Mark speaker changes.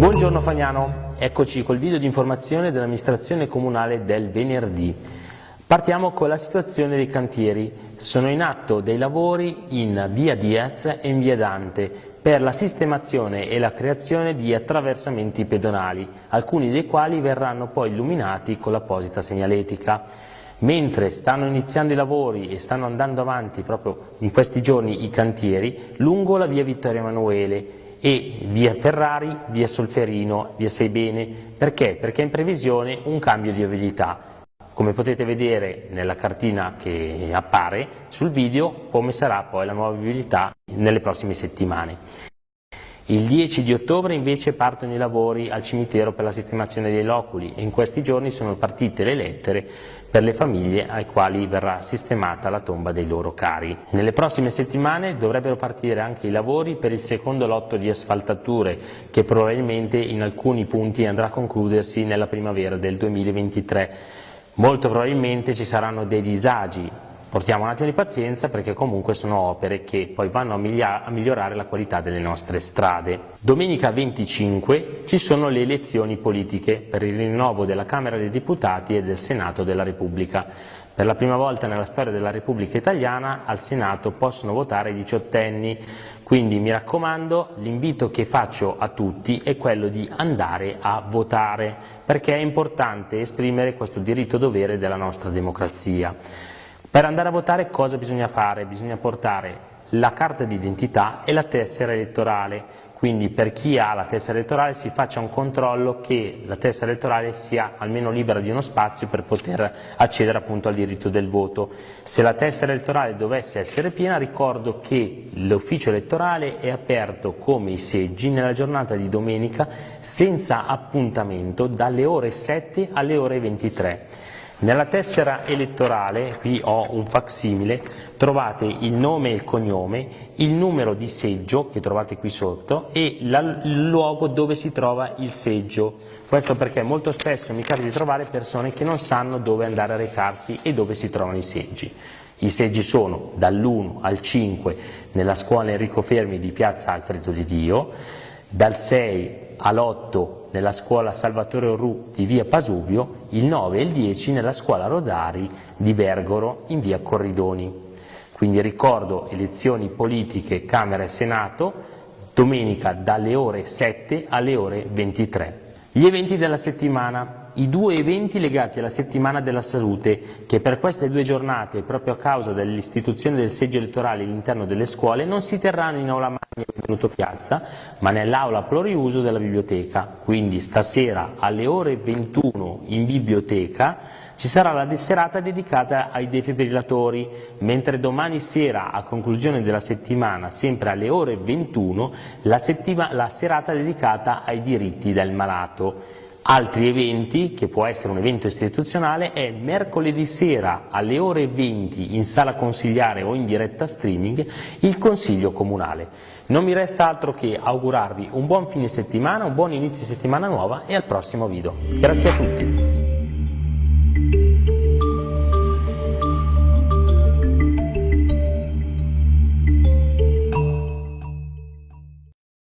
Speaker 1: Buongiorno Fagnano, eccoci col video di informazione dell'amministrazione comunale del venerdì. Partiamo con la situazione dei cantieri. Sono in atto dei lavori in via Diaz e in via Dante per la sistemazione e la creazione di attraversamenti pedonali, alcuni dei quali verranno poi illuminati con l'apposita segnaletica. Mentre stanno iniziando i lavori e stanno andando avanti proprio in questi giorni i cantieri lungo la via Vittorio Emanuele e via Ferrari, via Solferino, via Seibene. Perché? Perché è in previsione un cambio di viabilità. Come potete vedere nella cartina che appare sul video come sarà poi la nuova viabilità nelle prossime settimane. Il 10 di ottobre invece partono i lavori al cimitero per la sistemazione dei loculi e in questi giorni sono partite le lettere per le famiglie ai quali verrà sistemata la tomba dei loro cari. Nelle prossime settimane dovrebbero partire anche i lavori per il secondo lotto di asfaltature che probabilmente in alcuni punti andrà a concludersi nella primavera del 2023. Molto probabilmente ci saranno dei disagi Portiamo un attimo di pazienza perché comunque sono opere che poi vanno a, migliorare la qualità delle nostre strade. Domenica 25 ci sono le elezioni politiche per il rinnovo della Camera dei Deputati e del Senato della Repubblica. Per la prima volta nella storia della Repubblica Italiana al Senato possono votare i diciottenni, quindi mi raccomando l'invito che faccio a tutti è quello di andare a votare perché è importante esprimere questo diritto dovere della nostra democrazia. Per andare a votare cosa bisogna fare? Bisogna portare la carta d'identità e la tessera elettorale, quindi per chi ha la tessera elettorale si faccia un controllo che la tessera elettorale sia almeno libera di uno spazio per poter accedere appunto al diritto del voto. Se la tessera elettorale dovesse essere piena ricordo che l'ufficio elettorale è aperto come i seggi nella giornata di domenica senza appuntamento dalle ore 7 alle ore 23. Nella tessera elettorale, qui ho un facsimile, trovate il nome e il cognome, il numero di seggio che trovate qui sotto e la, il luogo dove si trova il seggio. Questo perché molto spesso mi capita di trovare persone che non sanno dove andare a recarsi e dove si trovano i seggi. I seggi sono dall'1 al 5 nella scuola Enrico Fermi di piazza Alfredo di Dio, dal 6 all'8 nella scuola Salvatore Orru di via Pasubio, il 9 e il 10 nella scuola Rodari di Bergoro in via Corridoni. Quindi ricordo elezioni politiche Camera e Senato domenica dalle ore 7 alle ore 23. Gli eventi della settimana i due eventi legati alla settimana della salute che per queste due giornate, proprio a causa dell'istituzione del seggio elettorale all'interno delle scuole, non si terranno in aula venuto piazza, ma nell'aula pluriuso della biblioteca. Quindi stasera alle ore 21 in biblioteca ci sarà la serata dedicata ai defibrillatori, mentre domani sera, a conclusione della settimana, sempre alle ore 21, la, la serata dedicata ai diritti del malato. Altri eventi, che può essere un evento istituzionale, è mercoledì sera alle ore 20 in sala consigliare o in diretta streaming il Consiglio Comunale. Non mi resta altro che augurarvi un buon fine settimana, un buon inizio settimana nuova e al prossimo video. Grazie a tutti.